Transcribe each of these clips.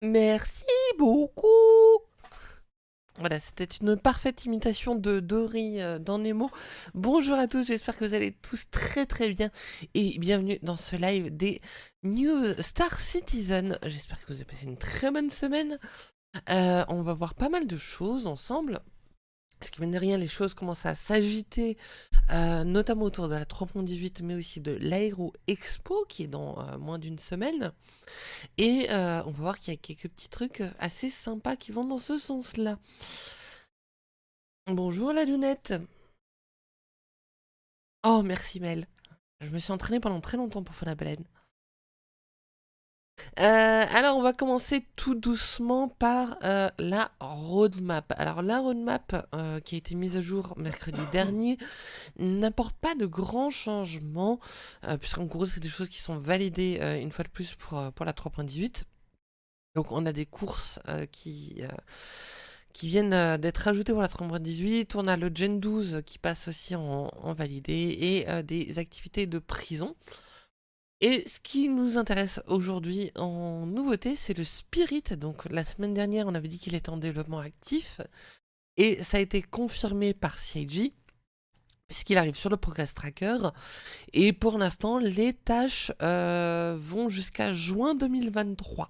Merci beaucoup Voilà, c'était une parfaite imitation de Dory euh, dans Nemo. Bonjour à tous, j'espère que vous allez tous très très bien et bienvenue dans ce live des News Star Citizen. J'espère que vous avez passé une très bonne semaine. Euh, on va voir pas mal de choses ensemble. Parce que mine de rien, les choses commencent à s'agiter, euh, notamment autour de la 3.18, mais aussi de l'Aero Expo, qui est dans euh, moins d'une semaine. Et euh, on va voir qu'il y a quelques petits trucs assez sympas qui vont dans ce sens-là. Bonjour la lunette Oh, merci Mel. Je me suis entraînée pendant très longtemps pour faire la baleine. Euh, alors, on va commencer tout doucement par euh, la roadmap. Alors, la roadmap euh, qui a été mise à jour mercredi dernier n'apporte pas de grands changements, puisqu'en gros, c'est des choses qui sont validées une fois de plus pour, pour la 3.18. Donc, on a des courses qui qui viennent d'être ajoutées pour la 3.18. On a le Gen 12 qui passe aussi en, en validé et des activités de prison. Et ce qui nous intéresse aujourd'hui en nouveauté, c'est le Spirit. Donc la semaine dernière, on avait dit qu'il était en développement actif. Et ça a été confirmé par CIG, puisqu'il arrive sur le Progress Tracker. Et pour l'instant, les tâches euh, vont jusqu'à juin 2023.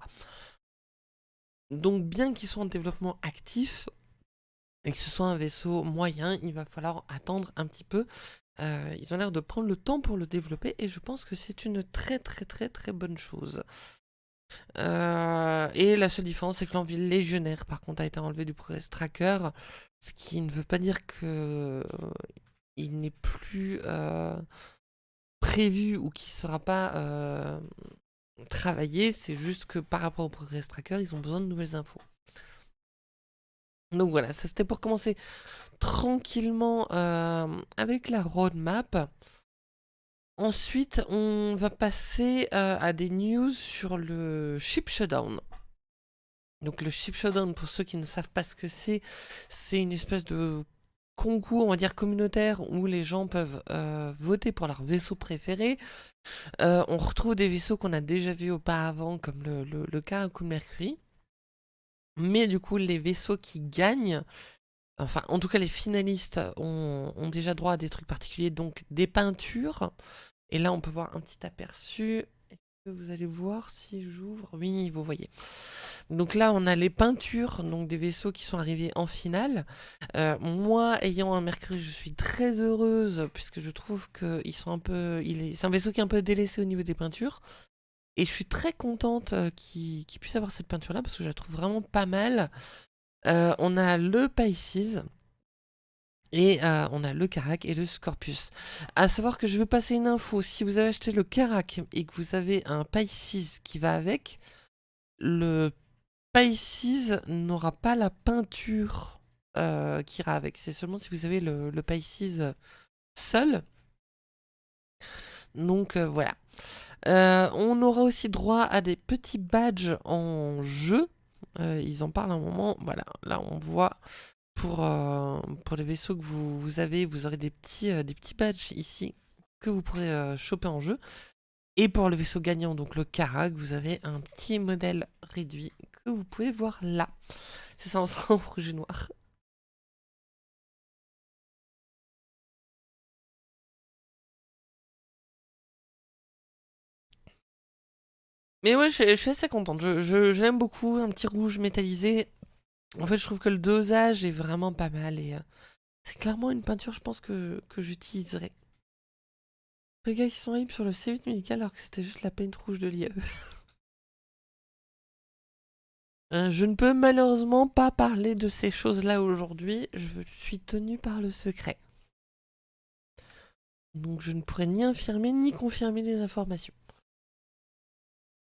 Donc bien qu'ils soient en développement actif, et que ce soit un vaisseau moyen, il va falloir attendre un petit peu. Euh, ils ont l'air de prendre le temps pour le développer et je pense que c'est une très très très très bonne chose. Euh, et la seule différence, c'est que l'envie légionnaire, par contre, a été enlevé du Progress Tracker, ce qui ne veut pas dire que euh, il n'est plus prévu ou qu'il ne sera pas travaillé. C'est juste que par rapport au Progress Tracker, ils ont besoin de nouvelles infos. Donc voilà, ça c'était pour commencer tranquillement euh, avec la roadmap. Ensuite, on va passer euh, à des news sur le ship shutdown. Donc le ship shutdown, pour ceux qui ne savent pas ce que c'est, c'est une espèce de concours, on va dire communautaire, où les gens peuvent euh, voter pour leur vaisseau préféré. on retrouve des vaisseaux qu'on a déjà vus auparavant, comme le, le, le Caracal Mercury. Mais du coup, les vaisseaux qui gagnent, enfin, en tout cas, les finalistes ont, déjà droit à des trucs particuliers, donc des peintures. Et là, on peut voir un petit aperçu. Est-ce que vous allez voir si j'ouvre? Oui, vous voyez. Donc là, on a les peintures, donc des vaisseaux qui sont arrivés en finale. Euh, moi, ayant un Mercury, je suis très heureuse, puisque je trouve qu'ils sont un peu... C'est un vaisseau qui est un peu délaissé au niveau des peintures. Et je suis très contente euh, qu'il puisse avoir cette peinture-là parce que je la trouve vraiment pas mal. Euh, on a le Pisces. Et euh, on a le Carac et le Scorpius. À savoir que je vais passer une info. Si vous avez acheté le Carac et que vous avez un Pisces qui va avec, le Pisces n'aura pas la peinture qui ira avec. C'est seulement si vous avez le, le Pisces seul. Donc voilà. Euh, on aura aussi droit à des petits badges en jeu. Euh, ils en parlent un moment. Voilà, là on voit pour, euh, pour les vaisseaux que vous, avez, vous aurez des petits, badges ici que vous pourrez choper en jeu. Et pour le vaisseau gagnant, donc le Karak, vous avez un petit modèle réduit que vous pouvez voir là. C'est ça en rouge et noir. Mais ouais, je, suis assez contente. Je, l'aime beaucoup, un petit rouge métallisé. En fait, je trouve que le dosage est vraiment pas mal. et euh, C'est clairement une peinture, je pense, que, que j'utiliserai. Les gars qui sont hype sur le C8 médical alors que c'était juste la peinte rouge de l'IAE. Euh, je ne peux malheureusement pas parler de ces choses-là aujourd'hui. Je suis tenu par le secret. Donc je ne pourrais ni infirmer ni confirmer les informations.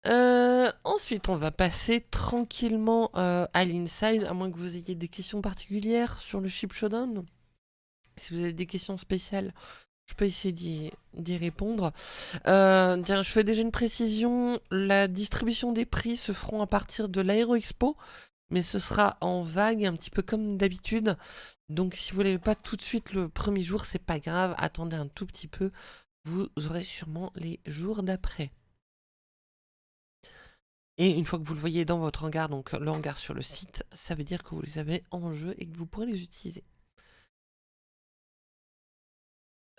Euh, ensuite, on va passer tranquillement euh, à l'inside, à moins que vous ayez des questions particulières sur le ship showdown. Si vous avez des questions spéciales, je peux essayer d'y répondre. Euh, je fais déjà une précision. La distribution des prix se feront à partir de l'Aero Expo, mais ce sera en vague, un petit peu comme d'habitude. Donc si vous ne l'avez pas tout de suite le premier jour, c'est pas grave, attendez un tout petit peu. Vous aurez sûrement les jours d'après. Et une fois que vous le voyez dans votre hangar, donc le hangar sur le site, ça veut dire que vous les avez en jeu et que vous pourrez les utiliser.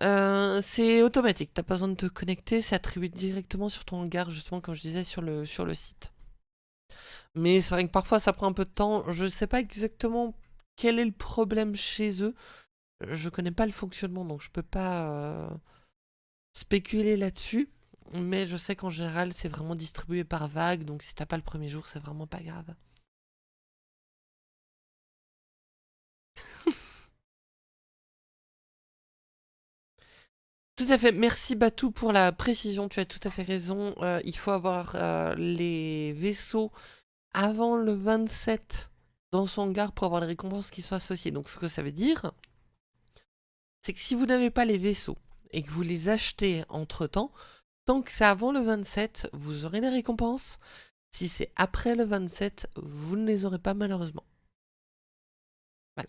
Euh, c'est automatique, t'as pas besoin de te connecter, c'est attribué directement sur ton hangar, justement comme je disais sur le, sur le site. Mais c'est vrai que parfois ça prend un peu de temps, je sais pas exactement quel est le problème chez eux, je connais pas le fonctionnement donc je peux pas euh, spéculer là-dessus. Mais je sais qu'en général, c'est vraiment distribué par vague, donc si t'as pas le premier jour, c'est vraiment pas grave. Tout à fait, merci Batou pour la précision, tu as tout à fait raison. Euh, il faut avoir euh, les vaisseaux avant le 27 dans son hangar pour avoir les récompenses qui sont associées. Donc ce que ça veut dire, c'est que si vous n'avez pas les vaisseaux et que vous les achetez entre-temps, Tant que c'est avant le 27, vous aurez les récompenses. Si c'est après le 27, vous ne les aurez pas malheureusement. Voilà.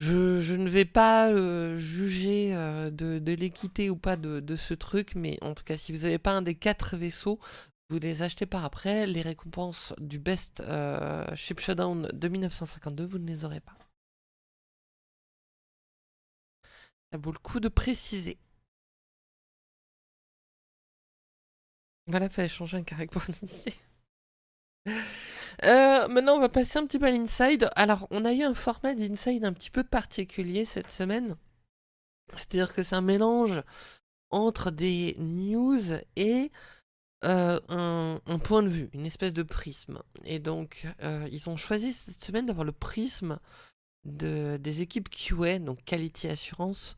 Je, ne vais pas euh, juger euh, de, l'équité ou pas de, ce truc, mais en tout cas, si vous n'avez pas un des quatre vaisseaux, vous les achetez par après. Les récompenses du Best euh, Ship Showdown de 1952, vous ne les aurez pas. Ça vaut le coup de préciser. Voilà, fallait changer un l'initier. Euh, maintenant, on va passer un petit peu à l'inside. Alors, on a eu un format d'inside un petit peu particulier cette semaine. C'est-à-dire que c'est un mélange entre des news et euh, un, point de vue, une espèce de prisme. Et donc, euh, ils ont choisi cette semaine d'avoir le prisme de, des équipes QA, donc Quality Assurance,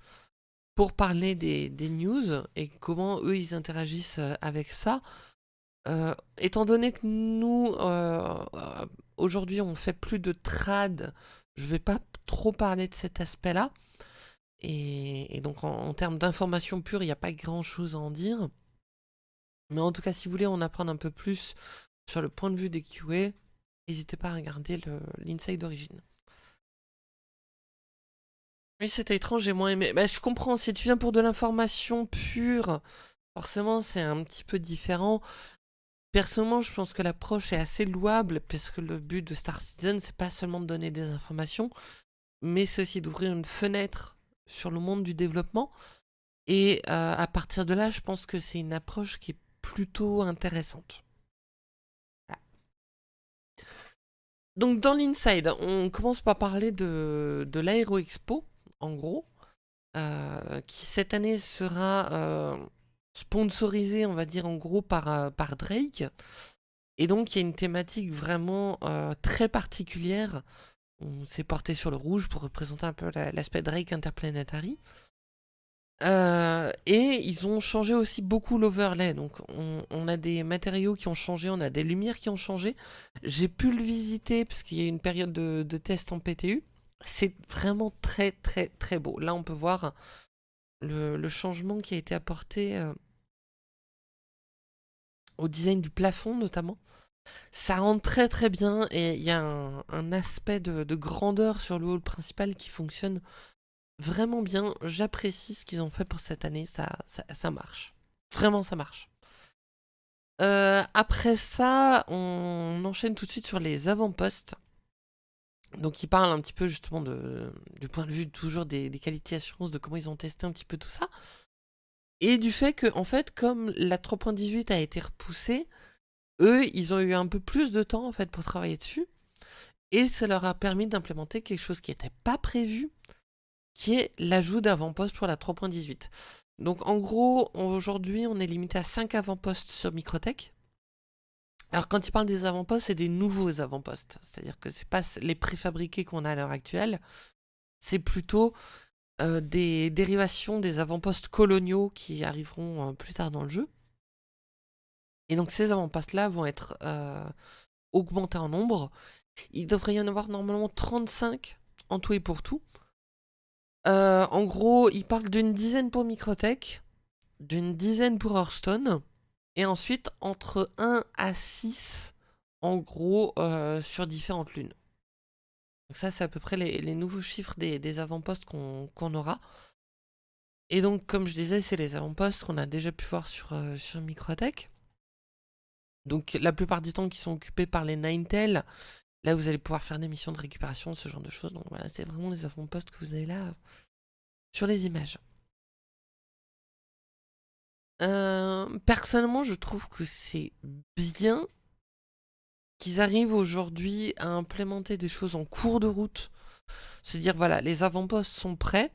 pour parler des, news et comment eux ils interagissent euh, avec ça. Euh, étant donné que nous, euh, aujourd'hui, on fait plus de trad, je vais pas trop parler de cet aspect-là. Et, donc, en, termes d'information pure, il n'y a pas grand-chose à en dire. Mais en tout cas, si vous voulez en apprendre un peu plus sur le point de vue des QA, n'hésitez pas à regarder l'inside d'origine. Oui, c'était étrange, j'ai moins aimé. Bah, je comprends, si tu viens pour de l'information pure, forcément c'est un petit peu différent. Personnellement, je pense que l'approche est assez louable, puisque le but de Star Citizen, c'est pas seulement de donner des informations, mais c'est aussi d'ouvrir une fenêtre sur le monde du développement. Et euh, à partir de là, je pense que c'est une approche qui est plutôt intéressante. Donc dans l'Inside, on commence par parler de, de l'Aéro Expo, en gros, euh, qui cette année sera euh, sponsorisé, on va dire en gros, par, euh, par Drake. Et donc il y a une thématique vraiment très particulière. On s'est porté sur le rouge pour représenter un peu l'aspect Drake Interplanetary. et ils ont changé aussi beaucoup l'overlay, donc on, a des matériaux qui ont changé, on a des lumières qui ont changé. J'ai pu le visiter parce qu'il y a une période de, de test en PTU. C'est vraiment très très très beau. Là, on peut voir le, changement qui a été apporté euh, au design du plafond notamment. Ça rentre très très bien et il y a un, aspect de, grandeur sur le hall principal qui fonctionne vraiment bien. J'apprécie ce qu'ils ont fait pour cette année, ça, ça, marche. Vraiment ça marche. Euh, après ça, on enchaîne tout de suite sur les avant-postes. Donc il parle un petit peu justement du point de vue toujours des, qualités assurance, de comment ils ont testé un petit peu tout ça. Et du fait que, en fait, comme la 3.18 a été repoussée, eux, ils ont eu un peu plus de temps en fait pour travailler dessus. Et ça leur a permis d'implémenter quelque chose qui n'était pas prévu, qui est l'ajout d'avant-poste pour la 3.18. Donc en gros, aujourd'hui, on est limité à 5 avant-postes sur Microtech. Alors quand il parle des avant-postes, c'est des nouveaux avant-postes. C'est-à-dire que c'est pas les préfabriqués qu'on a à l'heure actuelle, c'est plutôt euh, des dérivations des avant-postes coloniaux qui arriveront euh, plus tard dans le jeu. Et donc ces avant-postes-là vont être euh, augmentés en nombre. Il devrait y en avoir normalement 35 en tout et pour tout. en gros, il parle d'une dizaine pour Microtech, d'une dizaine pour Hearthstone, et ensuite, entre 1 à 6, en gros, euh, sur différentes lunes. Donc ça, c'est à peu près les, nouveaux chiffres des, avant-postes qu'on aura. Et donc, comme je disais, c'est les avant-postes qu'on a déjà pu voir sur, euh, sur Microtech. Donc, la plupart du temps qui sont occupés par les Ninetales. Là, vous allez pouvoir faire des missions de récupération, ce genre de choses. Donc voilà, c'est vraiment les avant-postes que vous avez là sur les images. Euh, personnellement, je trouve que c'est bien qu'ils arrivent aujourd'hui à implémenter des choses en cours de route. C'est-à-dire, voilà, les avant-postes sont prêts,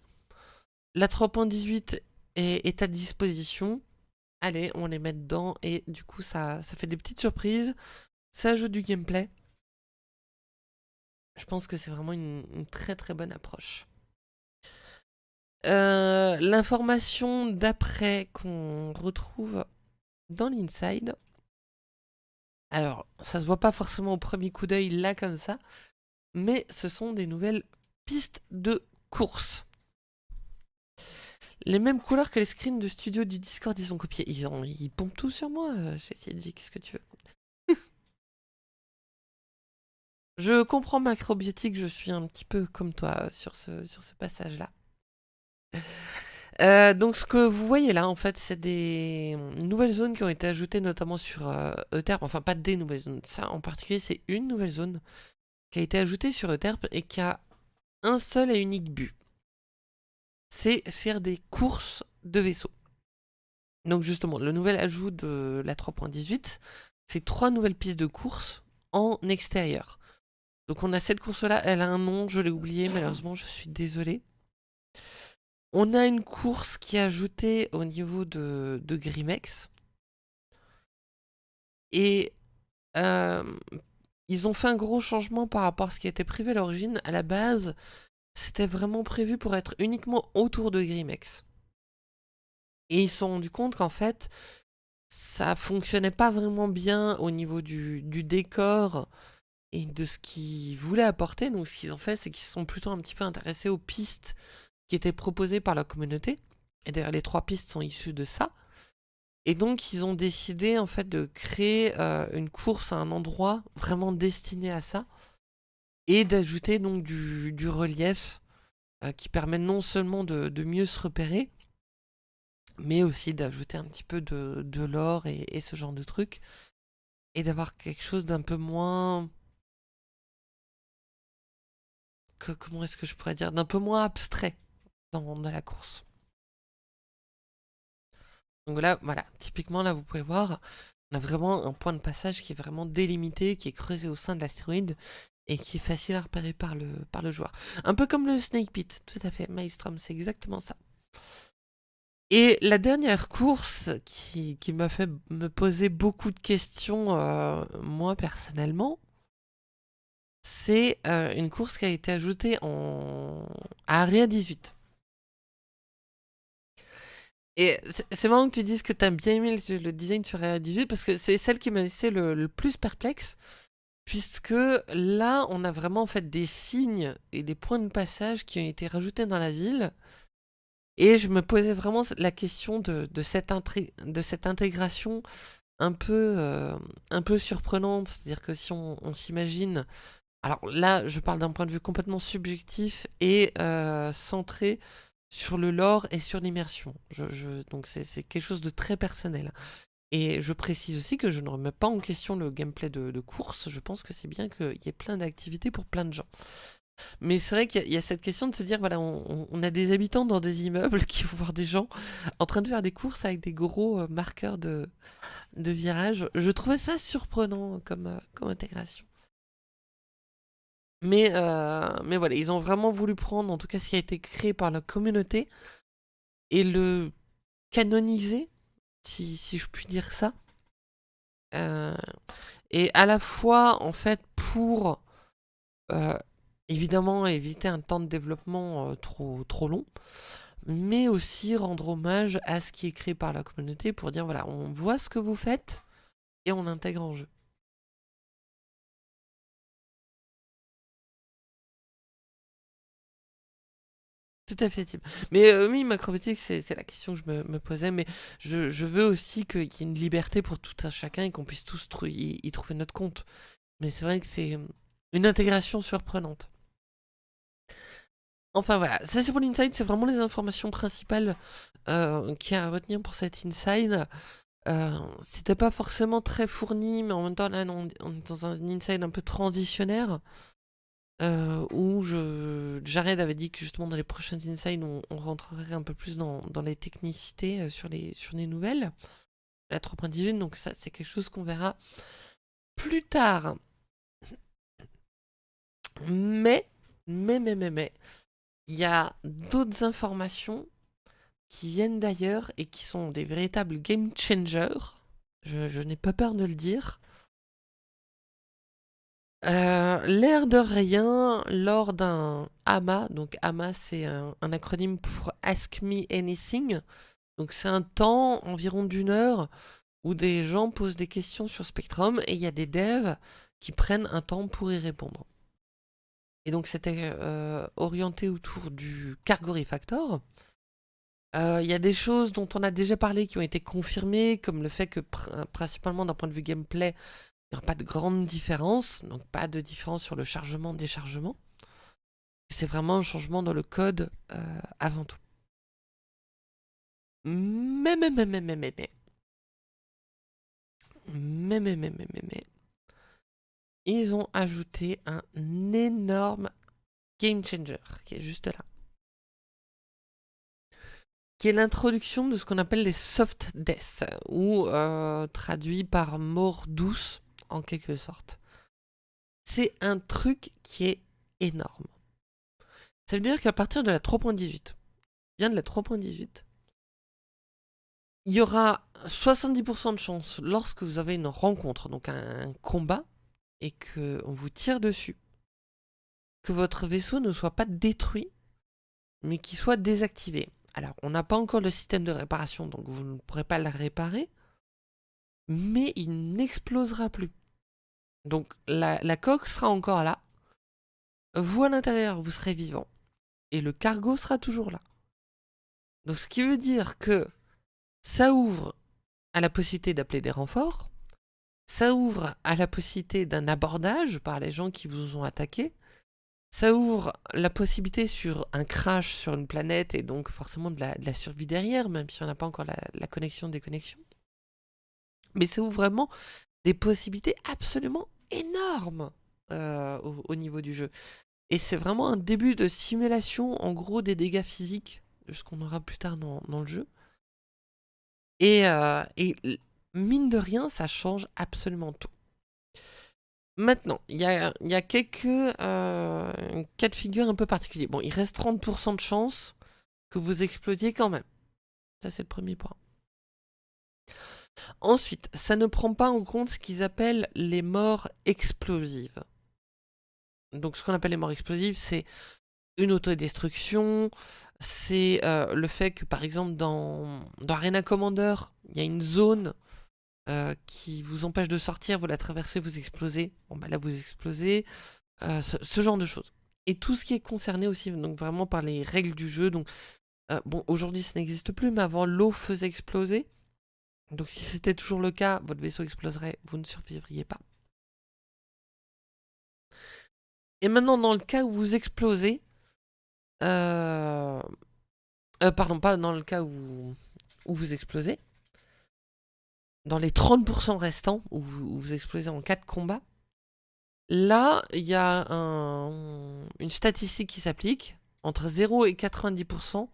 la 3.18 est, à disposition, allez, on les met dedans, et du coup, ça, ça fait des petites surprises, ça ajoute du gameplay. Je pense que c'est vraiment une, très très bonne approche. Euh, l'information d'après qu'on retrouve dans l'inside, alors, ça se voit pas forcément au premier coup d'œil là comme ça, mais ce sont des nouvelles pistes de course. Les mêmes couleurs que les screens de studio du Discord, ils ont copié. Ils, ont, ils pompent tout sur moi. J'ai essayé de dire qu'est-ce que tu veux. je comprends macrobiotique, je suis un petit peu comme toi sur ce, sur ce passage-là. Euh, donc ce que vous voyez là, en fait, c'est des nouvelles zones qui ont été ajoutées notamment sur euh, Euterpe. Enfin, pas des nouvelles zones. Ça, en particulier, c'est une nouvelle zone qui a été ajoutée sur Euterpe et qui a un seul et unique but. C'est faire des courses de vaisseaux. Donc justement, le nouvel ajout de la 3.18, c'est trois nouvelles pistes de course en extérieur. Donc on a cette course-là, elle a un nom, je l'ai oublié, malheureusement, je suis désolé. On a une course qui est ajoutée au niveau de, Grimex. Et euh, ils ont fait un gros changement par rapport à ce qui était prévu à l'origine. À la base, c'était vraiment prévu pour être uniquement autour de Grimex. Et ils se sont rendus compte qu'en fait, ça fonctionnait pas vraiment bien au niveau du, du décor et de ce qu'ils voulaient apporter. Donc ce qu'ils ont fait, c'est qu'ils sont plutôt un petit peu intéressés aux pistes qui était proposé par la communauté. Et d'ailleurs, les trois pistes sont issues de ça. Et donc, ils ont décidé en fait de créer euh, une course à un endroit vraiment destiné à ça. Et d'ajouter donc du, relief euh, qui permet non seulement de, mieux se repérer, mais aussi d'ajouter un petit peu de, de l'or et, ce genre de trucs. Et d'avoir quelque chose d'un peu moins... comment est-ce que je pourrais dire? D'un peu moins abstrait dans, la course. Donc là, voilà, typiquement là vous pouvez voir, on a vraiment un point de passage qui est vraiment délimité, qui est creusé au sein de l'astéroïde et qui est facile à repérer par le, par le joueur. Un peu comme le Snake Pit, tout à fait, Maelstrom, c'est exactement ça. Et la dernière course qui, m'a fait me poser beaucoup de questions, euh, moi personnellement, c'est euh, une course qui a été ajoutée en... à Area 18. Et c'est marrant que tu dises que tu as bien aimé le, design sur Area 18 parce que c'est celle qui m'a laissé le, plus perplexe. Puisque là, on a vraiment en fait des signes et des points de passage qui ont été rajoutés dans la ville. Et je me posais vraiment la question de, cette, de cette, intégration un peu, euh, un peu surprenante. C'est-à-dire que si on, s'imagine... Alors là, je parle d'un point de vue complètement subjectif et euh, centré sur le lore et sur l'immersion. Je, donc c'est quelque chose de très personnel. Et je précise aussi que je ne remets pas en question le gameplay de, course. Je pense que c'est bien qu'il y ait plein d'activités pour plein de gens. Mais c'est vrai qu'il y, a cette question de se dire, voilà, on, a des habitants dans des immeubles qui vont voir des gens en train de faire des courses avec des gros euh, marqueurs de, de virage. Je trouvais ça surprenant comme, euh, comme intégration. Mais, euh, mais voilà, ils ont vraiment voulu prendre, en tout cas ce qui a été créé par la communauté, et le canoniser, si, si je puis dire ça. Euh, et à la fois, en fait, pour euh, évidemment éviter un temps de développement trop, trop long, mais aussi rendre hommage à ce qui est créé par la communauté pour dire, voilà, on voit ce que vous faites et on l'intègre en jeu. Tout à fait, Mais euh, oui, macrobiotique, c'est la question que je me, posais, mais je, veux aussi qu'il y ait une liberté pour tout un chacun et qu'on puisse tous y, trouver notre compte. Mais c'est vrai que c'est une intégration surprenante. Enfin voilà, ça c'est pour l'inside, c'est vraiment les informations principales euh, qu'il y a à retenir pour cet inside. Euh, C'était pas forcément très fourni, mais en même temps là on, est dans un inside un peu transitionnaire. Euh, où Jared avait dit que justement dans les prochaines insides on, rentrerait un peu plus dans, les technicités euh, sur, les, sur les nouvelles. La 3.18, donc ça c'est quelque chose qu'on verra plus tard. Mais, mais, mais, mais, mais, il y a d'autres informations qui viennent d'ailleurs et qui sont des véritables game changers. Je, n'ai pas peur de le dire. Euh, l'air de rien, lors d'un AMA, donc AMA c'est un, acronyme pour Ask Me Anything, donc c'est un temps environ d'une heure où des gens posent des questions sur Spectrum et il y a des devs qui prennent un temps pour y répondre. Et donc c'était euh, orienté autour du Cargo Refactor. Euh, il y a des choses dont on a déjà parlé qui ont été confirmées, comme le fait que principalement d'un point de vue gameplay, il n'y aura pas de grande différence, donc pas de différence sur le chargement-déchargement. C'est vraiment un changement dans le code euh, avant tout. Mais, mais, mais, mais, mais, mais, mais. Mais, mais, mais, mais, mais, ils ont ajouté un énorme game changer qui est juste là. Qui est l'introduction de ce qu'on appelle les soft deaths, ou euh, traduit par mort douce en quelque sorte. C'est un truc qui est énorme. Ça veut dire qu'à partir de la 3.18, bien de la 3.18, il y aura 70% de chance lorsque vous avez une rencontre, donc un combat, et qu'on vous tire dessus, que votre vaisseau ne soit pas détruit, mais qu'il soit désactivé. Alors, on n'a pas encore le système de réparation, donc vous ne pourrez pas le réparer, mais il n'explosera plus. Donc, la, coque sera encore là. Vous, à l'intérieur, vous serez vivant. Et le cargo sera toujours là. Donc, ce qui veut dire que ça ouvre à la possibilité d'appeler des renforts, ça ouvre à la possibilité d'un abordage par les gens qui vous ont attaqué. Ça ouvre la possibilité sur un crash sur une planète et donc forcément de la, survie derrière, même si on n'a pas encore la, connexion des connexions. Mais ça ouvre vraiment des possibilités absolument énormes euh, au, niveau du jeu. Et c'est vraiment un début de simulation, en gros, des dégâts physiques, de ce qu'on aura plus tard dans, le jeu. Et, euh, mine de rien, ça change absolument tout. Maintenant, il y a, quelques euh, cas de figure un peu particuliers. Bon, il reste 30% de chance que vous explosiez quand même. Ça, c'est le premier point. Ensuite, ça ne prend pas en compte ce qu'ils appellent les morts explosives. Donc, ce qu'on appelle les morts explosives, c'est une autodestruction, c'est euh, le fait que, par exemple, dans, Arena Commander, il y a une zone euh, qui vous empêche de sortir, vous la traversez, vous explosez. Bon bah là vous explosez. Euh, ce, genre de choses. Et tout ce qui est concerné aussi, donc vraiment par les règles du jeu. Donc bon, aujourd'hui ça n'existe plus, mais avant l'eau faisait exploser. Donc si c'était toujours le cas, votre vaisseau exploserait, vous ne survivriez pas. Et maintenant, dans le cas où vous explosez, pardon, pas dans le cas où, où vous explosez, dans les 30% restants, où vous, explosez en 4 combats, là, il y a une statistique qui s'applique entre 0 et 90%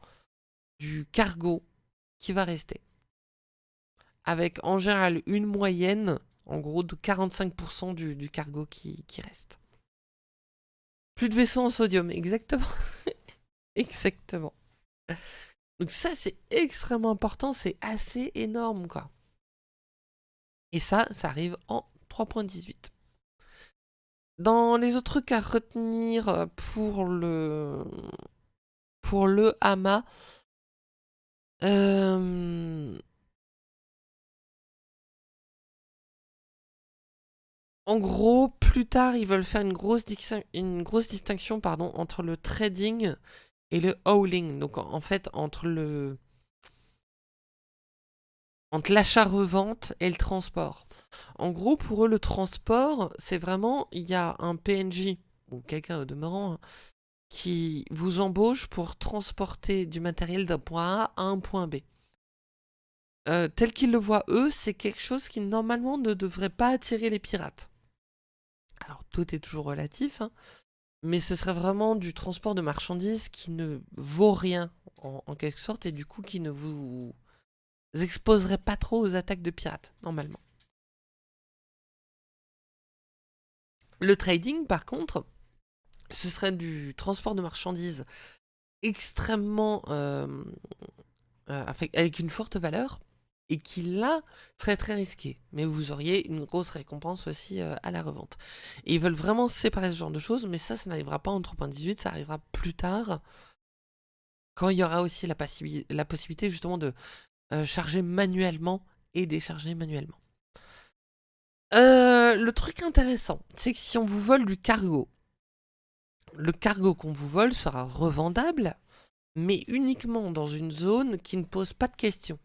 du cargo qui va rester. Avec en général une moyenne, en gros, de 45% du, cargo qui, reste. Plus de vaisseaux en sodium, exactement. exactement. Donc ça, c'est extrêmement important, c'est assez énorme, quoi. Et ça, ça arrive en 3.18. Dans les autres trucs à retenir euh, pour le, pour le HAMA, euh, en gros, plus tard, ils veulent faire une grosse, distinction pardon, entre le trading et le hauling. Donc en fait, entre le, entre l'achat-revente et le transport. En gros, pour eux, le transport, c'est vraiment, il y a un PNJ, ou quelqu'un au demeurant, hein, qui vous embauche pour transporter du matériel d'un point A à un point B. Euh, tel qu'ils le voient eux, c'est quelque chose qui normalement ne devrait pas attirer les pirates. Alors tout est toujours relatif, hein, mais ce serait vraiment du transport de marchandises qui ne vaut rien en, quelque sorte et du coup qui ne vous exposerait pas trop aux attaques de pirates normalement. Le trading par contre, ce serait du transport de marchandises extrêmement euh, euh, avec une forte valeur et qui là serait très risqué. Mais vous auriez une grosse récompense aussi euh, à la revente. Et ils veulent vraiment séparer ce genre de choses, mais ça, ça n'arrivera pas en 3.18, ça arrivera plus tard, quand il y aura aussi la, possibilité justement de euh, charger manuellement et décharger manuellement. Euh, le truc intéressant, c'est que si on vous vole du cargo, le cargo qu'on vous vole sera revendable, mais uniquement dans une zone qui ne pose pas de questions.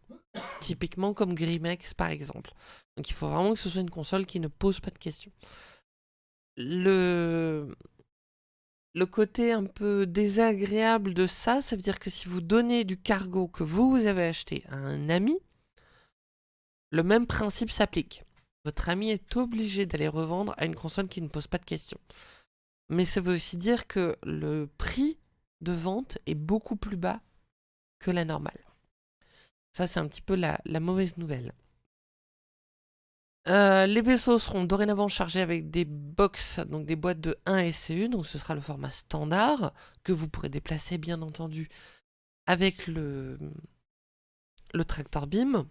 Typiquement comme Grimex par exemple. Donc il faut vraiment que ce soit une console qui ne pose pas de questions. Le... Le côté un peu désagréable de ça, ça veut dire que si vous donnez du cargo que vous, vous avez acheté à un ami, le même principe s'applique. Votre ami est obligé d'aller revendre à une console qui ne pose pas de questions. Mais ça veut aussi dire que le prix de vente est beaucoup plus bas que la normale. Ça, c'est un petit peu la, mauvaise nouvelle. Euh, les vaisseaux seront dorénavant chargés avec des box, donc des boîtes de 1 SCU, donc ce sera le format standard, que vous pourrez déplacer bien entendu avec le, le tractor beam.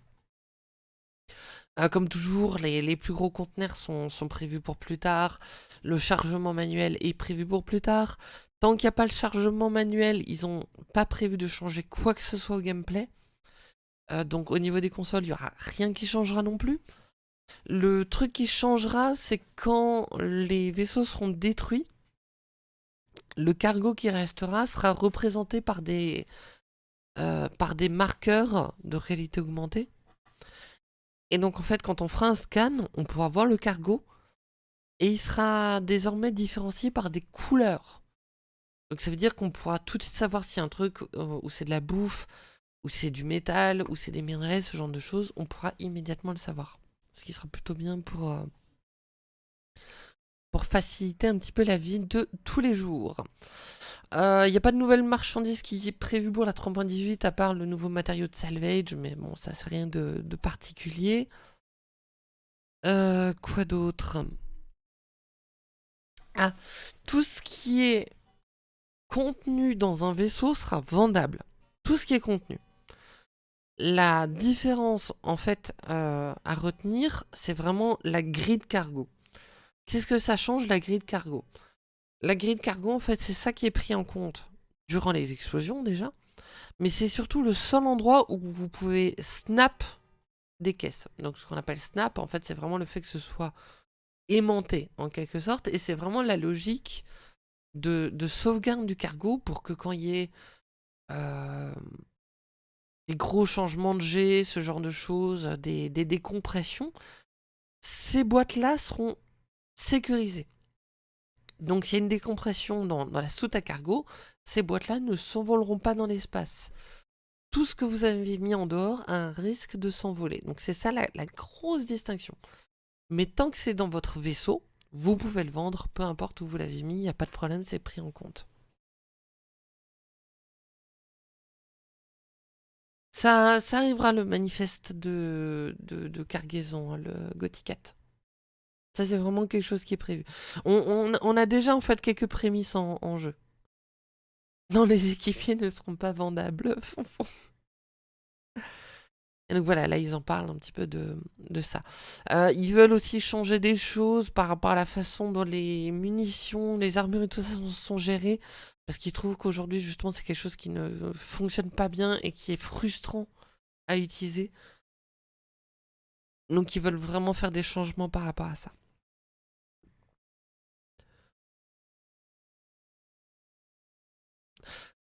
Euh, comme toujours, les, plus gros conteneurs sont, sont, prévus pour plus tard. Le chargement manuel est prévu pour plus tard. Tant qu'il n'y a pas le chargement manuel, ils n'ont pas prévu de changer quoi que ce soit au gameplay. Euh, donc au niveau des consoles, il n'y aura rien qui changera non plus. Le truc qui changera, c'est quand les vaisseaux seront détruits, le cargo qui restera sera représenté par des, euh, par des marqueurs de réalité augmentée. Et donc en fait, quand on fera un scan, on pourra voir le cargo et il sera désormais différencié par des couleurs. Donc ça veut dire qu'on pourra tout de suite savoir a un truc euh, où c'est de la bouffe, ou c'est du métal, ou c'est des minerais, ce genre de choses, on pourra immédiatement le savoir. Ce qui sera plutôt bien pour, euh, pour faciliter un petit peu la vie de tous les jours. Il euh, n'y a pas de nouvelle marchandise qui est prévue pour la 3.18 à part le nouveau matériau de salvage, mais bon, ça c'est rien de, particulier. Euh, quoi d'autre? Ah, tout ce qui est contenu dans un vaisseau sera vendable. Tout ce qui est contenu. La différence, en fait, euh, à retenir, c'est vraiment la grille de cargo. Qu'est-ce que ça change, la grille de cargo? La grille de cargo, en fait, c'est ça qui est pris en compte durant les explosions, déjà. Mais c'est surtout le seul endroit où vous pouvez snap des caisses. Donc, ce qu'on appelle snap, en fait, c'est vraiment le fait que ce soit aimanté, en quelque sorte. Et c'est vraiment la logique de, sauvegarde du cargo pour que quand il y ait... Euh, des gros changements de G, ce genre de choses, des, décompressions, ces boîtes-là seront sécurisées. Donc s'il y a une décompression dans, la soute à cargo, ces boîtes-là ne s'envoleront pas dans l'espace. Tout ce que vous avez mis en dehors a un risque de s'envoler. Donc c'est ça la, la, grosse distinction. Mais tant que c'est dans votre vaisseau, vous pouvez le vendre, peu importe où vous l'avez mis, il n'y a pas de problème, c'est pris en compte. Ça, ça arrivera le manifeste de, de, cargaison, hein, le Gothicat. Ça, c'est vraiment quelque chose qui est prévu. On, a déjà en fait quelques prémices en, jeu. Non, les équipiers ne seront pas vendables. Et donc voilà, là ils en parlent un petit peu de, de ça. Euh, ils veulent aussi changer des choses par rapport à la façon dont les munitions, les armures et tout ça sont, sont gérées. Parce qu'ils trouvent qu'aujourd'hui, justement, c'est quelque chose qui ne fonctionne pas bien et qui est frustrant à utiliser. Donc ils veulent vraiment faire des changements par rapport à ça.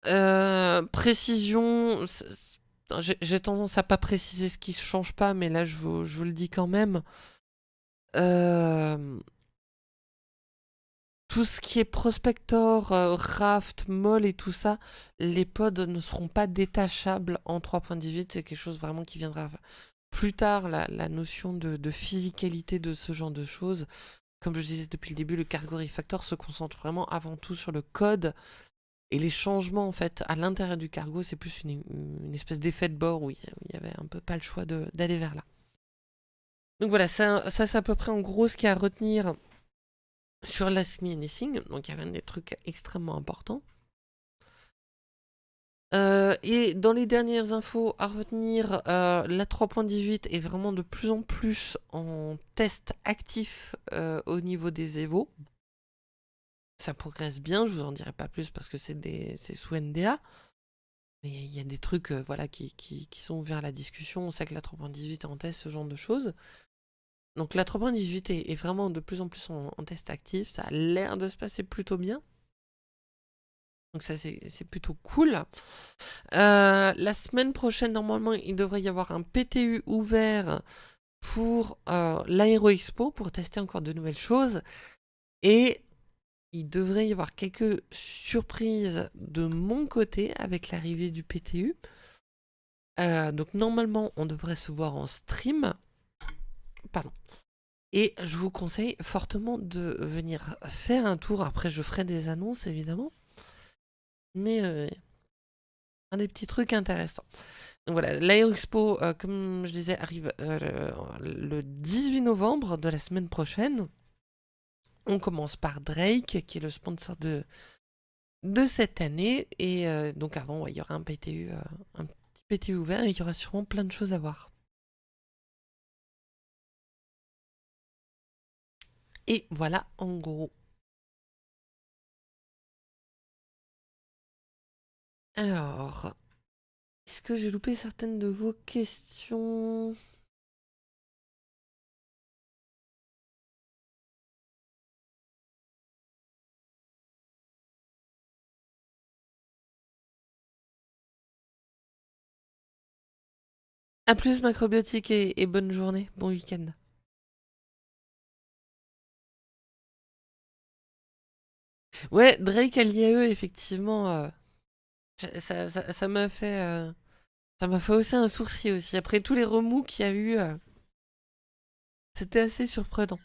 Euh, précision, j'ai tendance à pas préciser ce qui ne change pas, mais là je vous, je vous le dis quand même. Euh, tout ce qui est prospector, euh, raft, moll et tout ça, les pods ne seront pas détachables en 3.18. C'est quelque chose vraiment qui viendra plus tard, la, notion de, physicalité de ce genre de choses. Comme je disais depuis le début, le Cargo Refactor se concentre vraiment avant tout sur le code. Et les changements, en fait, à l'intérieur du cargo, c'est plus une, espèce d'effet de bord où il y avait un peu pas le choix d'aller vers là. Donc voilà, ça c'est à peu près en gros ce qu'il y a à retenir sur l'ASMI Anything. Donc il y avait des trucs extrêmement importants. Euh, et dans les dernières infos à retenir, euh, la 3.18 est vraiment de plus en plus en test actif euh, au niveau des Evo. Ça progresse bien, je vous en dirai pas plus parce que c'est sous NDA. Mais il y a des trucs voilà, qui, sont vers la discussion. On sait que la 3.18 est en test, ce genre de choses. Donc la 3.18 est, vraiment de plus en plus en test actif. Ça a l'air de se passer plutôt bien. Donc ça, c'est plutôt cool. Euh, la semaine prochaine, normalement, il devrait y avoir un PTU ouvert pour euh, l'Aéro Expo, pour tester encore de nouvelles choses. Et il devrait y avoir quelques surprises de mon côté avec l'arrivée du PTU. Euh, donc normalement, on devrait se voir en stream. Pardon. Et je vous conseille fortement de venir faire un tour. Après, je ferai des annonces, évidemment. Mais euh, un des petits trucs intéressants. Donc voilà, l'Aéroexpo, euh, comme je disais, arrive euh, le 18 novembre de la semaine prochaine. On commence par Drake, qui est le sponsor de, de cette année. Et donc avant, il y aura un PTU, un petit PTU ouvert et il y aura sûrement plein de choses à voir. Et voilà, en gros. Alors, est-ce que j'ai loupé certaines de vos questions? A plus macrobiotique et, et bonne journée, bon week-end. Ouais, Drake à l'IAE, effectivement, euh, ça m'a fait... Euh, ça m'a fait aussi un sourcil aussi. Après tous les remous qu'il y a eu, euh, c'était assez surprenant.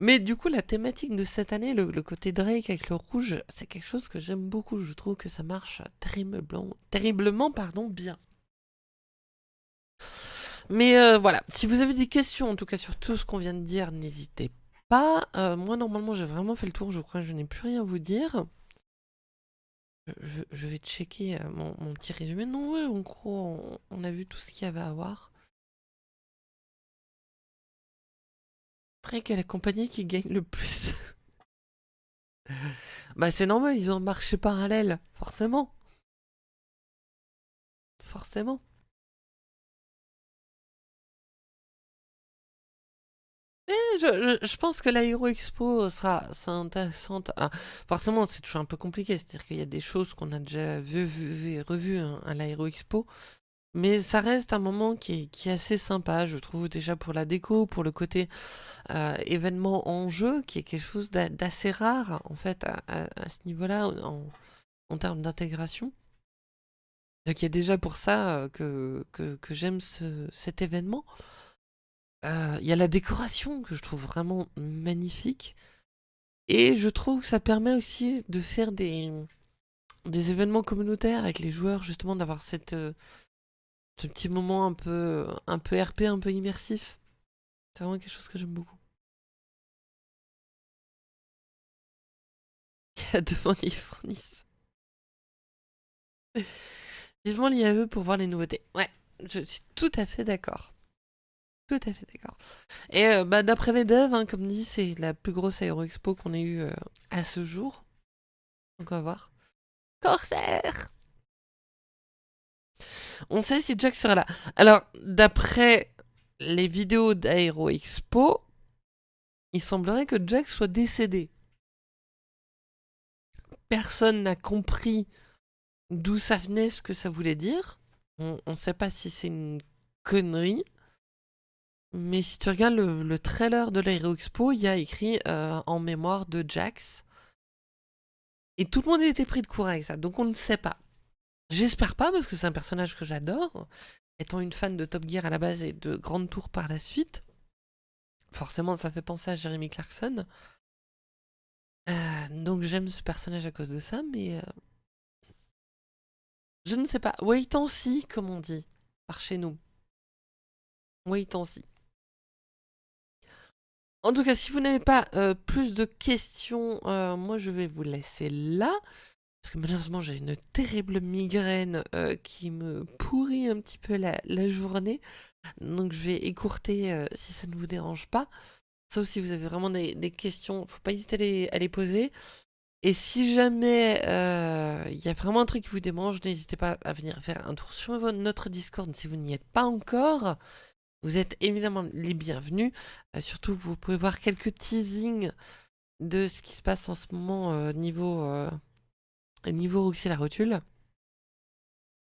Mais du coup, la thématique de cette année, le, côté Drake avec le rouge, c'est quelque chose que j'aime beaucoup. Je trouve que ça marche terriblement, pardon, bien. Mais voilà, si vous avez des questions, en tout cas sur tout ce qu'on vient de dire, n'hésitez pas. moi, normalement, j'ai vraiment fait le tour. Je crois que je n'ai plus rien à vous dire. Je, vais checker euh, mon, petit résumé. Non, ouais, en gros, on, a vu tout ce qu'il y avait à voir. Après, quelle compagnie qui gagne le plus Bah, c'est normal, ils ont marché parallèle, forcément. Forcément. Je, pense que l'Aéro Expo sera, intéressante. forcément, c'est toujours un peu compliqué. C'est-à-dire qu'il y a des choses qu'on a déjà vues vu, revues hein, à l'Aéro Expo. Mais ça reste un moment qui est, assez sympa, je trouve, déjà pour la déco, pour le côté euh, événement en jeu, qui est quelque chose d'assez rare, en fait, à, ce niveau-là, en, termes d'intégration. Donc il y a déjà pour ça euh, que, j'aime cet événement. Euh, il y a la décoration que je trouve vraiment magnifique. Et je trouve que ça permet aussi de faire des, des événements communautaires avec les joueurs, justement, d'avoir euh, ce petit moment un peu, un peu RP, un peu immersif. C'est vraiment quelque chose que j'aime beaucoup. Il y a devant ils fournissent. Vivement l'IAE pour voir les nouveautés. Ouais, je suis tout à fait d'accord. Tout à fait d'accord. Et euh, bah, d'après les devs, hein, comme dit, c'est la plus grosse aéro expo qu'on ait eue euh, à ce jour. Donc on va voir. Corsair On sait si Jack sera là. Alors, d'après les vidéos d'Aero Expo, il semblerait que Jack soit décédé. Personne n'a compris d'où ça venait, ce que ça voulait dire. On ne sait pas si c'est une connerie. Mais si tu regardes le, trailer de l'Aero Expo, il y a écrit euh, en mémoire de Jax. Et tout le monde été pris de court avec ça, donc on ne sait pas. J'espère pas, parce que c'est un personnage que j'adore, étant une fan de Top Gear à la base et de Grande Tour par la suite. Forcément, ça fait penser à Jeremy Clarkson. Euh, donc j'aime ce personnage à cause de ça, mais... Euh, je ne sais pas. Wait and see, comme on dit, par chez nous. Wait and see. En tout cas, si vous n'avez pas euh, plus de questions, moi je vais vous laisser là. Parce que malheureusement, j'ai une terrible migraine qui me pourrit un petit peu la, journée. Donc je vais écourter si ça ne vous dérange pas. Sauf si vous avez vraiment des, questions, faut pas hésiter à les, poser. Et si jamais il y a vraiment un truc qui vous démange, n'hésitez pas à venir faire un tour sur notre Discord si vous n'y êtes pas encore. Vous êtes évidemment les bienvenus. surtout, vous pouvez voir quelques teasings de ce qui se passe en ce moment niveau, niveau Roxy la rotule.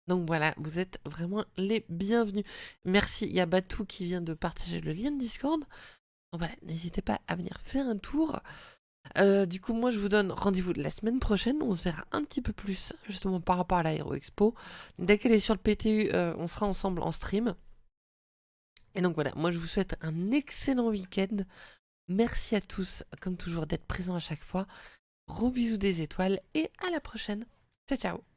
Donc voilà, vous êtes vraiment les bienvenus. Merci, il y a Batou qui vient de partager le lien de Discord. Donc voilà, n'hésitez pas à venir faire un tour. Euh, du coup, moi, je vous donne rendez-vous la semaine prochaine. On se verra un petit peu plus, justement, par rapport à l'Aéro Expo. Dès qu'elle est sur le PTU, euh, on sera ensemble en stream. Et donc voilà, moi, je vous souhaite un excellent week-end. Merci à tous, comme toujours, d'être présents à chaque fois. Gros bisous des étoiles et à la prochaine. Ciao, ciao